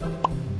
you.